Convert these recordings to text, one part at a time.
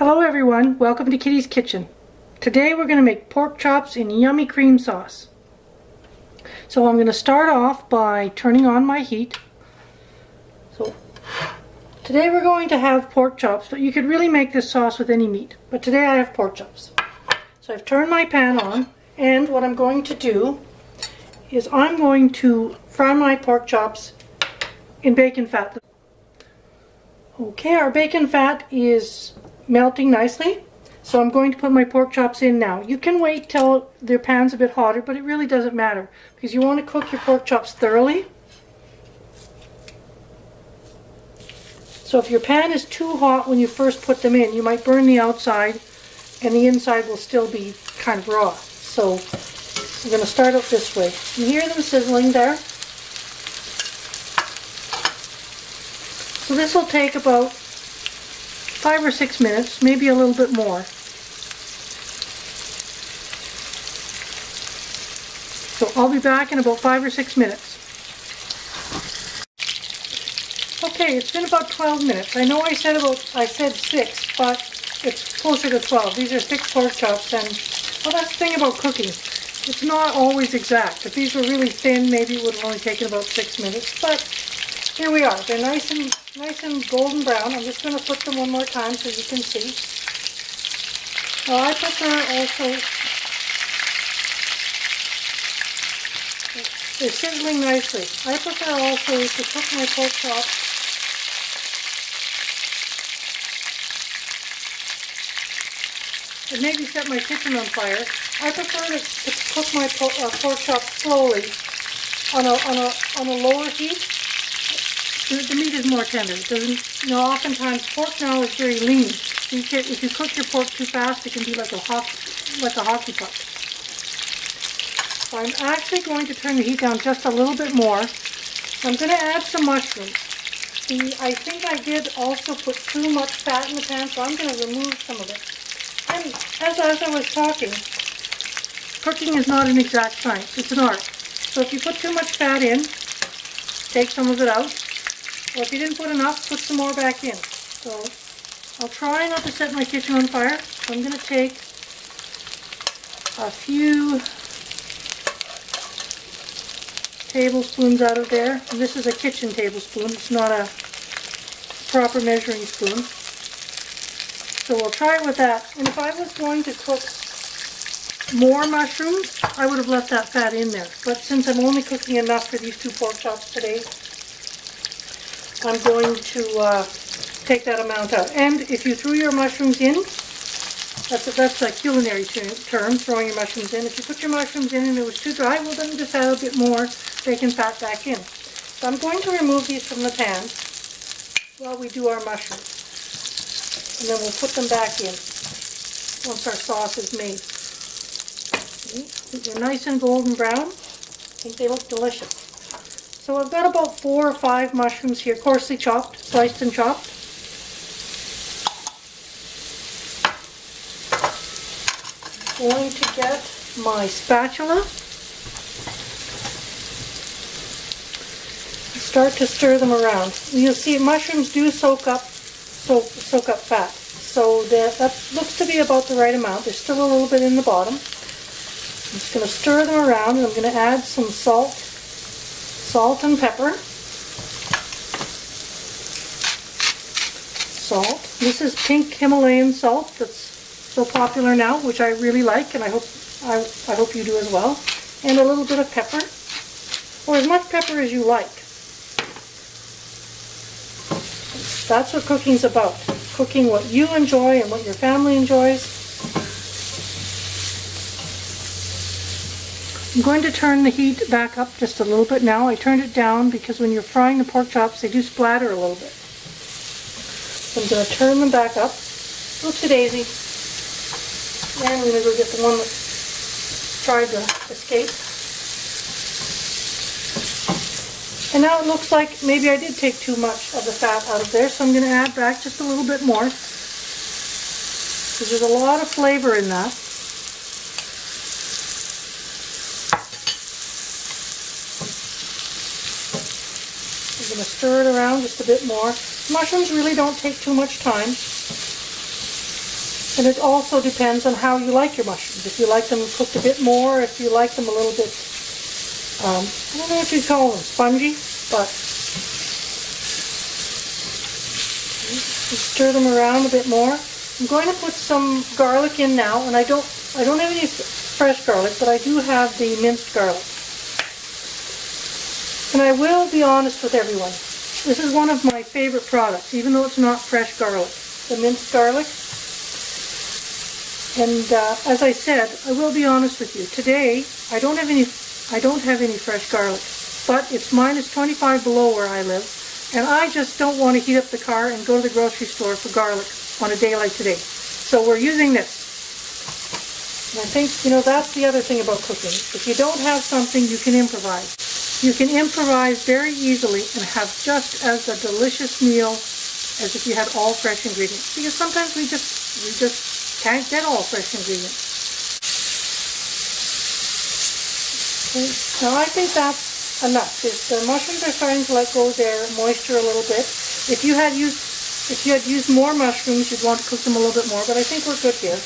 Hello everyone, welcome to Kitty's Kitchen. Today we're going to make pork chops in yummy cream sauce. So I'm going to start off by turning on my heat. So today we're going to have pork chops, but you could really make this sauce with any meat. But today I have pork chops. So I've turned my pan on and what I'm going to do is I'm going to fry my pork chops in bacon fat. Okay, our bacon fat is melting nicely. So I'm going to put my pork chops in now. You can wait till their pan's a bit hotter, but it really doesn't matter because you want to cook your pork chops thoroughly. So if your pan is too hot when you first put them in, you might burn the outside and the inside will still be kind of raw. So I'm going to start out this way. You hear them sizzling there? So this will take about five or six minutes, maybe a little bit more. So I'll be back in about five or six minutes. Okay, it's been about 12 minutes. I know I said about, I said six, but it's closer to 12. These are thick pork chops and, well that's the thing about cooking. It's not always exact. If these were really thin, maybe it would have only taken about six minutes, but here we are. They're nice and nice and golden brown. I'm just going to flip them one more time so you can see. Now I prefer also, they're sizzling nicely. I prefer also to cook my pork chops and maybe set my kitchen on fire. I prefer to, to cook my pork, uh, pork chops slowly on a, on, a, on a lower heat the, meat is more tender. It doesn't, you know, oftentimes pork now is very lean. So you can, if you cook your pork too fast, it can be like a hockey, like a hockey puck. So I'm actually going to turn the heat down just a little bit more. I'm going to add some mushrooms. See, I think I did also put too much fat in the pan, so I'm going to remove some of it. And as, as I was talking, cooking is not an exact science. It's an art. So if you put too much fat in, take some of it out. Well, if you didn't put enough, put some more back in. So I'll try not to set my kitchen on fire. So I'm going to take a few tablespoons out of there. And this is a kitchen tablespoon. It's not a proper measuring spoon. So we'll try it with that. And if I was going to cook more mushrooms, I would have left that fat in there. But since I'm only cooking enough for these two pork chops today, I'm going to uh, take that amount out. And if you threw your mushrooms in, that's a, that's a culinary term, throwing your mushrooms in. If you put your mushrooms in and it was too dry, well then just add a bit more bacon fat back in. So I'm going to remove these from the pan while we do our mushrooms. And then we'll put them back in once our sauce is made. They're nice and golden brown. I think they look delicious. So I've got about four or five mushrooms here, coarsely chopped, sliced and chopped. Going to get my spatula. Start to stir them around. You'll see mushrooms do soak up, soak, soak up fat. So that, that looks to be about the right amount. There's still a little bit in the bottom. I'm just going to stir them around and I'm going to add some salt salt and pepper. Salt. This is pink Himalayan salt that's so popular now, which I really like, and I hope I, I hope you do as well. And a little bit of pepper, or as much pepper as you like. That's what cooking's about. Cooking what you enjoy and what your family enjoys. I'm going to turn the heat back up just a little bit now. I turned it down because when you're frying the pork chops, they do splatter a little bit. So I'm going to turn them back up. Oopsie daisy. And I'm going to go get the one that tried to escape. And now it looks like maybe I did take too much of the fat out of there, so I'm going to add back just a little bit more. Because there's a lot of flavor in that. Going to stir it around just a bit more. Mushrooms really don't take too much time. And it also depends on how you like your mushrooms. If you like them cooked a bit more, if you like them a little bit, um, I don't know what you call them, spongy, but stir them around a bit more. I'm going to put some garlic in now, and I don't, I don't have any fresh garlic, but I do have the minced garlic. And I will be honest with everyone. This is one of my favorite products, even though it's not fresh garlic. The minced garlic. And uh, as I said, I will be honest with you. Today, I don't have any, I don't have any fresh garlic, but it's minus 25 below where I live, and I just don't want to heat up the car and go to the grocery store for garlic on a day like today. So we're using this. And I think, you know, that's the other thing about cooking. If you don't have something, you can improvise. You can improvise very easily and have just as a delicious meal as if you had all fresh ingredients. Because sometimes we just we just can't get all fresh ingredients. Okay, now I think that's enough. The mushrooms are starting to let go their moisture a little bit, if you had used if you had used more mushrooms, you'd want to cook them a little bit more, but I think we're good here.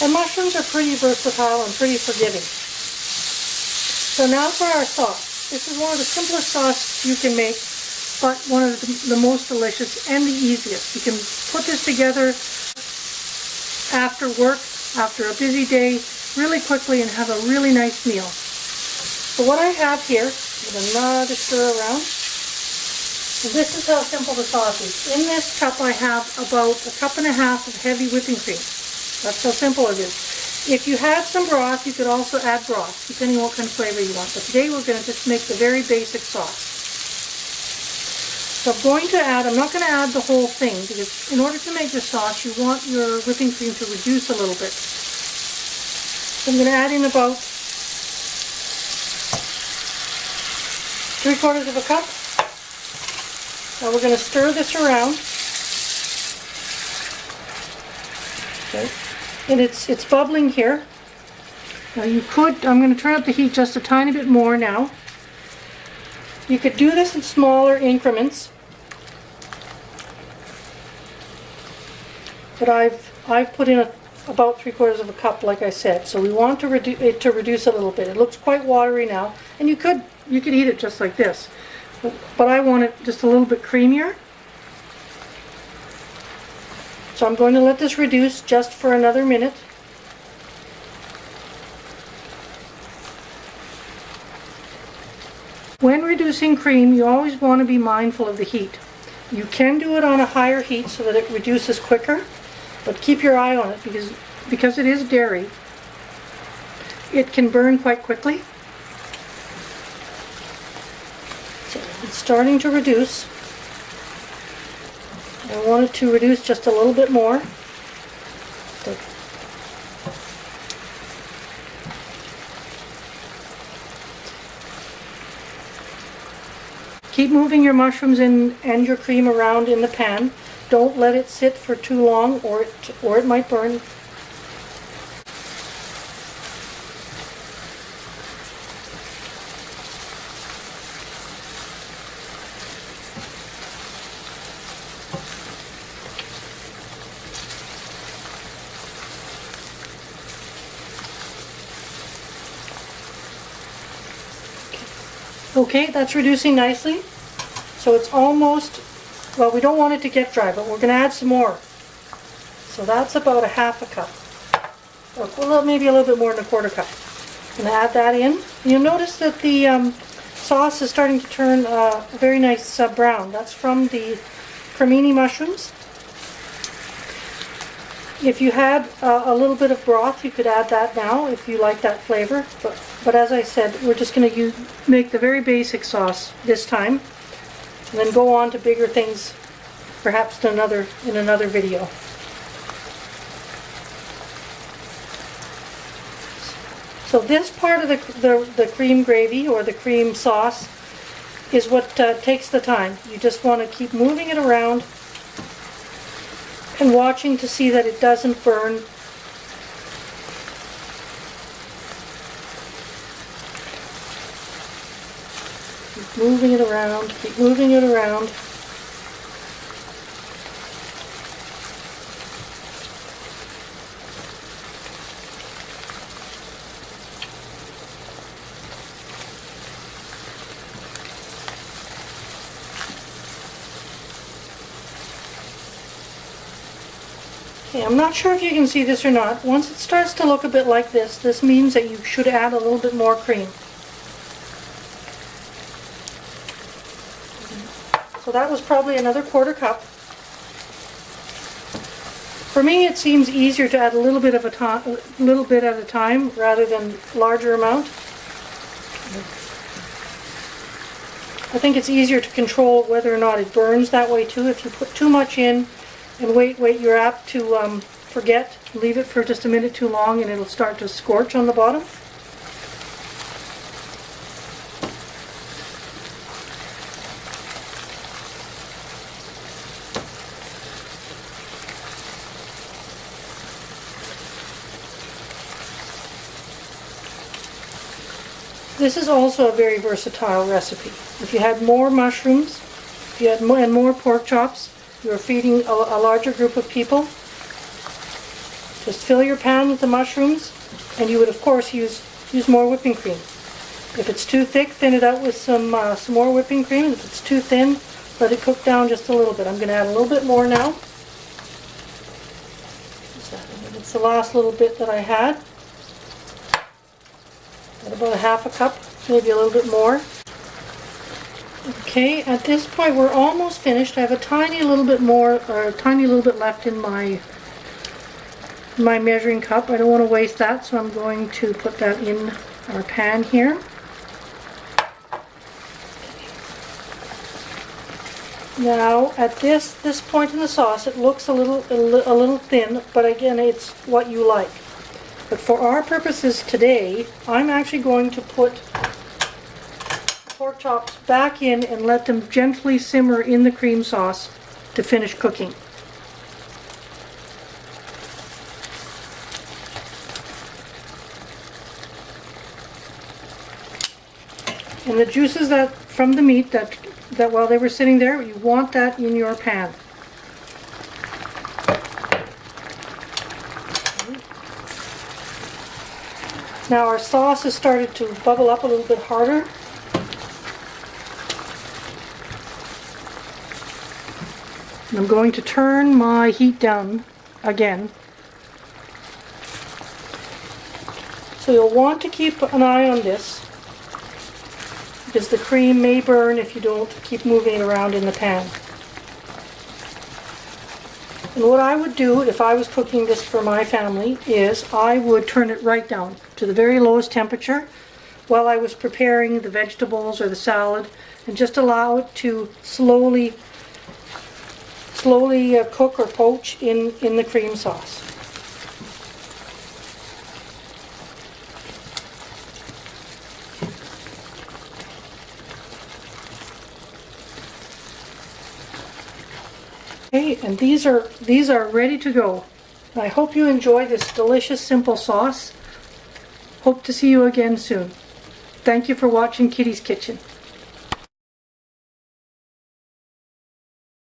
And mushrooms are pretty versatile and pretty forgiving. So now for our sauce. This is one of the simplest sauces you can make, but one of the, the most delicious and the easiest. You can put this together after work, after a busy day, really quickly and have a really nice meal. So what I have here, with another stir around, this is how simple the sauce is. In this cup I have about a cup and a half of heavy whipping cream. That's how simple it is. If you have some broth, you could also add broth, depending on what kind of flavor you want. But today we're going to just make the very basic sauce. So I'm going to add, I'm not going to add the whole thing, because in order to make the sauce, you want your whipping cream to reduce a little bit. So I'm going to add in about three quarters of a cup. Now we're going to stir this around. Okay. And it's, it's bubbling here. Now you could, I'm going to turn up the heat just a tiny bit more now. You could do this in smaller increments. But I've, I've put in a, about three quarters of a cup like I said. So we want to redu it to reduce a little bit. It looks quite watery now. And you could, you could eat it just like this but I want it just a little bit creamier. So I'm going to let this reduce just for another minute. When reducing cream, you always want to be mindful of the heat. You can do it on a higher heat so that it reduces quicker, but keep your eye on it because, because it is dairy, it can burn quite quickly. It's starting to reduce. I want it to reduce just a little bit more. Keep moving your mushrooms in, and your cream around in the pan. Don't let it sit for too long or it, or it might burn Okay, that's reducing nicely. So it's almost, well, we don't want it to get dry, but we're going to add some more. So that's about a half a cup. Or well, maybe a little bit more than a quarter cup. I'm going to add that in. You'll notice that the um, sauce is starting to turn uh, a very nice uh, brown. That's from the cremini mushrooms. If you had uh, a little bit of broth, you could add that now if you like that flavor. But, but as I said, we're just going to make the very basic sauce this time, and then go on to bigger things, perhaps in another in another video. So this part of the, the, the cream gravy or the cream sauce is what uh, takes the time. You just want to keep moving it around and watching to see that it doesn't burn. Keep moving it around, keep moving it around. Okay, I'm not sure if you can see this or not. Once it starts to look a bit like this, this means that you should add a little bit more cream. That was probably another quarter cup. For me, it seems easier to add a little bit of a little bit at a time rather than larger amount. I think it's easier to control whether or not it burns that way too. If you put too much in and wait, wait, you're apt to um, forget. Leave it for just a minute too long and it'll start to scorch on the bottom. This is also a very versatile recipe. If you had more mushrooms, if you had more, and more pork chops, you are feeding a, a larger group of people. Just fill your pan with the mushrooms, and you would of course use use more whipping cream. If it's too thick, thin it out with some uh, some more whipping cream. If it's too thin, let it cook down just a little bit. I'm going to add a little bit more now. It's the last little bit that I had. About a half a cup, maybe a little bit more. Okay, at this point we're almost finished. I have a tiny little bit more, or a tiny little bit left in my my measuring cup. I don't want to waste that, so I'm going to put that in our pan here. Now, at this this point in the sauce, it looks a little a, a little thin, but again, it's what you like. But for our purposes today, I'm actually going to put pork chops back in and let them gently simmer in the cream sauce to finish cooking. And the juices that from the meat that that while they were sitting there, you want that in your pan. Now our sauce has started to bubble up a little bit harder. And I'm going to turn my heat down again. So you'll want to keep an eye on this because the cream may burn if you don't keep moving it around in the pan. And what I would do if I was cooking this for my family is I would turn it right down to the very lowest temperature while I was preparing the vegetables or the salad and just allow it to slowly slowly uh, cook or poach in, in the cream sauce. Okay, and these are these are ready to go. I hope you enjoy this delicious simple sauce. Hope to see you again soon. Thank you for watching Kitty's Kitchen.